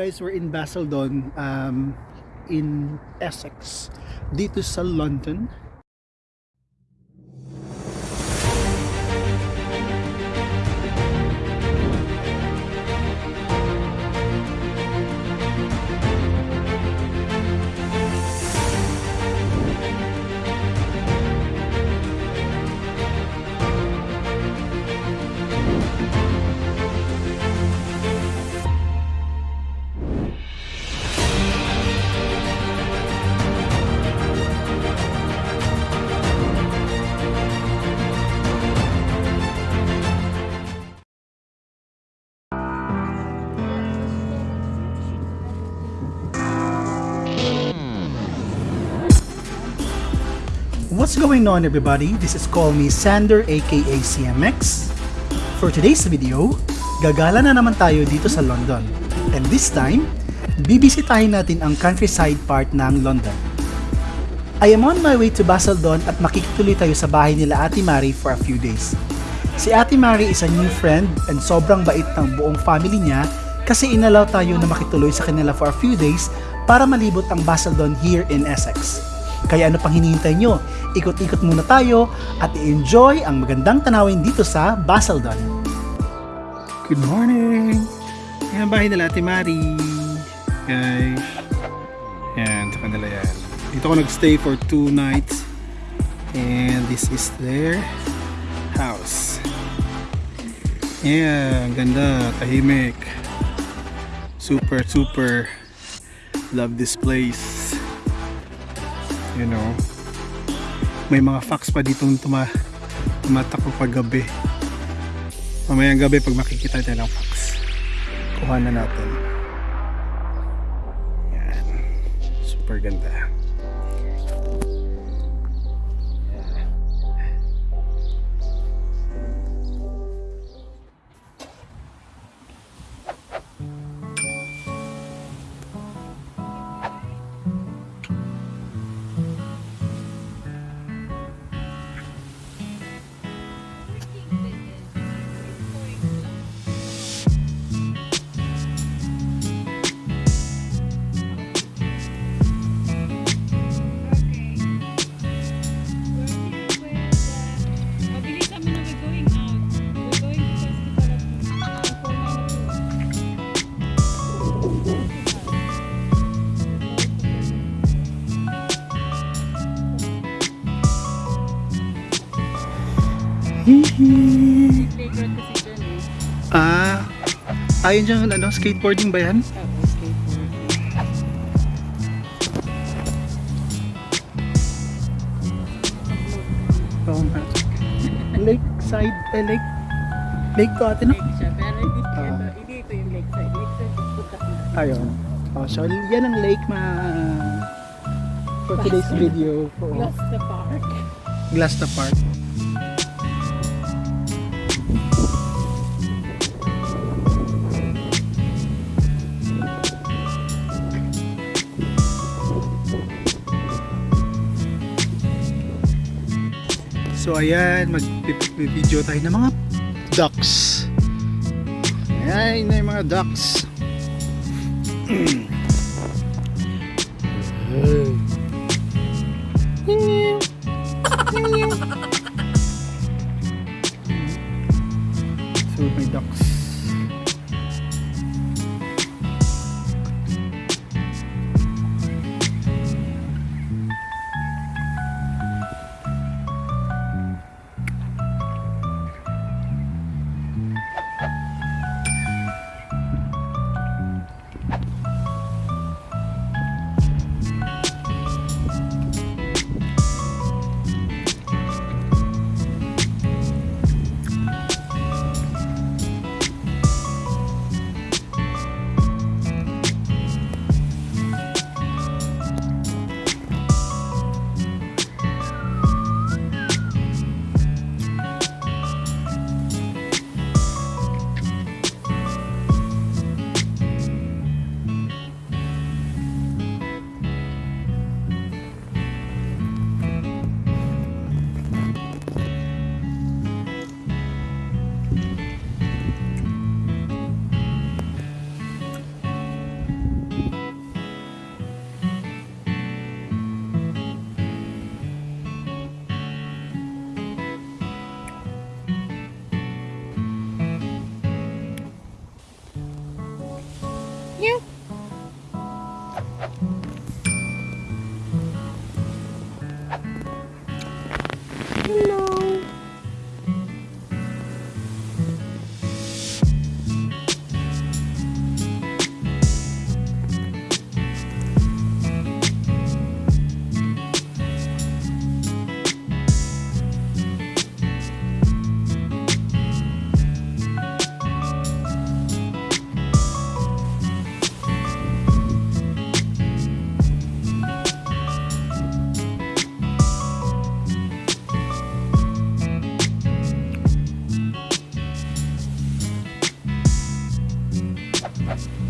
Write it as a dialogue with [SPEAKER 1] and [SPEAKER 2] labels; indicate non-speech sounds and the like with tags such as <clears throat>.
[SPEAKER 1] guys, we're in Basildon, um, in Essex, dito sa London. What's going on everybody? This is Call Me Sander aka CMX. For today's video, gagala na naman tayo dito sa London. And this time, bibisitahin natin ang countryside part ng London. I am on my way to Basildon at makikituloy tayo sa bahay nila Ate Mari for a few days. Si Ate Mari is a new friend and sobrang bait ng buong family niya kasi inalaw tayo na makituloy sa kanila for a few days para malibot ang Basildon here in Essex. Kaya ano pang hinihintay nyo? Ikot-ikot muna tayo at i-enjoy ang magandang tanawin dito sa Basildon. Good morning! Yan ang bahay nila Ate Mari. Guys. Yan, sa kanila yan. Dito ako nagstay for two nights. And this is their house. Yeah, ang ganda, tahimik. Super, super love this place. You know, may mga fox pa dito tuma tumatakbo pag gabi. Mamayang gabi pag makikita tayo ng fox. Kuha na natin. Yan. Super ganda.
[SPEAKER 2] Playground kasi dyan eh.
[SPEAKER 1] Ah, ayun dyan, ano, skateboarding ba yan?
[SPEAKER 2] Oo, skateboard.
[SPEAKER 1] Oo nga. Lake side, eh, lake, lake to ate, no?
[SPEAKER 2] Lake siya, pero hindi,
[SPEAKER 1] Ah.
[SPEAKER 2] ito, hindi ito yung lakeside. Lakeside is putak na.
[SPEAKER 1] Ayun. Oh, so, yan ang lake ma... For today's video. Oo.
[SPEAKER 2] Plus the park.
[SPEAKER 1] Glasta Park. So ayan, mag-video tayo ng mga ducks. Ayan na yung mga ducks. <clears throat> So podcast.